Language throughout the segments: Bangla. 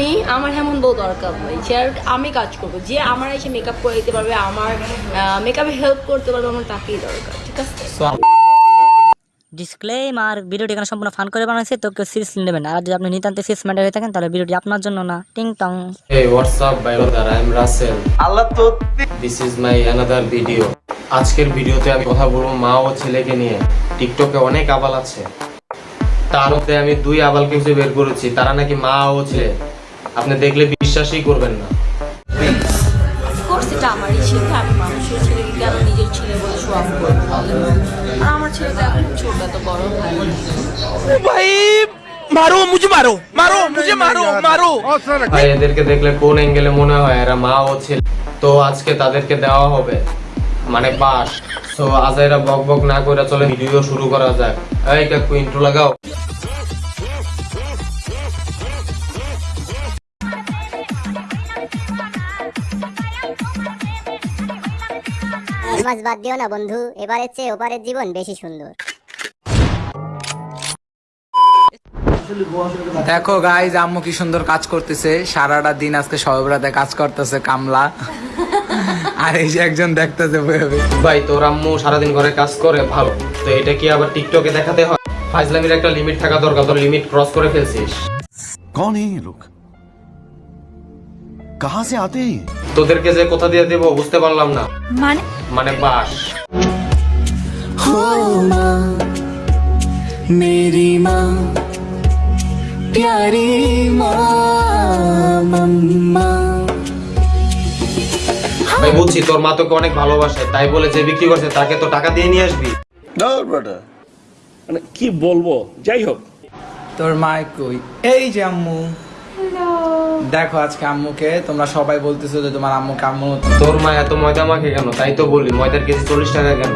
আমি আমার এমন বউ দরকার নেই যে আমি কাজ করব যে আমার এসে মেকআপ করে দিতে পারবে আমার মেকআপে হেল্প করতে পারবে আমার তাকেই দরকার ঠিক আছে? ডিসক্লেমার ভিডিওটি এখানে সম্পূর্ণ ফান করে বানাইছে তো কেউ সিরিয়াসলি নেবেন আর যদি আপনি নিতান্ত সিরিয়াস ম্যাটার হয়ে থাকেন তাহলে ভিডিওটি আপনার জন্য না। টিং টং Hey, what's up, my brother? I'm Russell. আল্লাহ তো This is my another video. আজকের ভিডিওতে আমি কথা বলব মা ও ছেলেকে নিয়ে। টিকটকে অনেক আবাল আছে। তার মধ্যে আমি দুই আবালকে খুঁজে বের করেছি। তারা নাকি মা ও ছেলে। আপনি দেখলে বিশ্বাসই করবেন না। কোর্স এটা আমারই ছেলে আমি মানুষের ছেলেকে কেন নিজের ছেলে বলে শো অফ করব আর আমার ছেলে তো এখন ছোট এত বড় ভাই ভাই মারো মুঝে মারো মারো মুঝে মারো মারো। ভাই এদেরকে দেখলে কোন অ্যাঙ্গেলে মনে হয়? এরা মা ও ছেলে। তো আজকে তাদেরকে দেওয়া হবে মানে পাস। তো আজাইরা বক বক না করে চলে ভিডিও শুরু করা যাক। এই কাকু ইন্ট্রো লাগাও। মাছ বাদ দিও না বন্ধু। চেয়ে ওপারের জীবন বেশি সুন্দর। দেখো গাইজ আম্মু কি সুন্দর কাজ করতেছে। সারাটা দিন আজকে সবরাতে কাজ করতেছে কামলা। আর এই যে একজন দেখতেছে ভাই তোর আম্মু সারাদিন ঘরে কাজ করে ভালো। তো এটা কি আবার টিকটকে দেখাতে হয়? ফাইজলামির একটা লিমিট থাকা দরকার তোর লিমিট ক্রস করে ফেলছিস। কোন এই লোক? কাহা সে আতে? তোদেরকে যে কোথা দিয়ে দেব বুঝতে পারলাম না। মানে? মানে বাস। ভাই বুঝছি তোর মা তোকে অনেক ভালোবাসে তাই বলে যে বিক্রি করছে তাকে তো টাকা দিয়ে নিয়ে আসবি। মানে কি বলব? যাই হোক। তোর মা কই এই যে আম্মু। দেখো আজকে আম্মুকে তোমরা সবাই বলতেছো যে তোমার আম্মু কাম্মু তোর মা এত ময়দা মাখে কেন? তাই তো বলি ময়দার কেজি চল্লিশ টাকা কেন?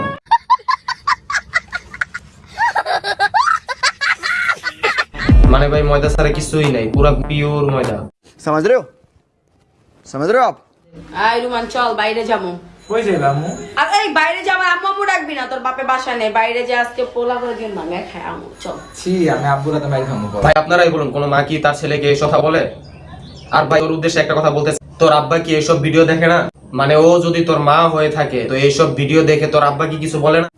মানে ভাই ময়দা ছাড়া কিছুই নাই পুরো পিওর ময়দা। সমাজ রে সমাজ রে আপ। আই রুমান চল বাইরে যাব। কই যাইবা আম্মু? এই বাইরে যাব আম্মু আম্মু ডাকবি না তোর বাপে বাসা নেই। বাইরে যে আজকে পোলা করে দিন ভাঙা খায় আম্মু চল। ছি আমি আব্বুর হাতে মাইর খামু। ভাই আপনারাই বলুন কোনো মা কি তার ছেলেকে এই কথা বলে? আর ভাই ওর উদ্দেশ্যে একটা কথা বলতে তোর আব্বা কি এইসব ভিডিও দেখে না? মানে ও যদি তোর মা হয়ে থাকে তো এইসব ভিডিও দেখে তোর আব্বা কি কিছু বলে না?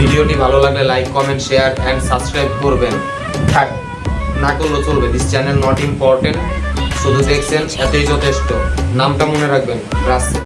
ভিডিওটি ভালো লাগলে like comment share and subscribe করবেন। থাক। না করলেও চলবে। দিস চ্যানেল নট ইম্পর্টেন্ট শুধু দেখছেন, এতই যথেষ্ট। নামটা মনে রাখবেন রাসেল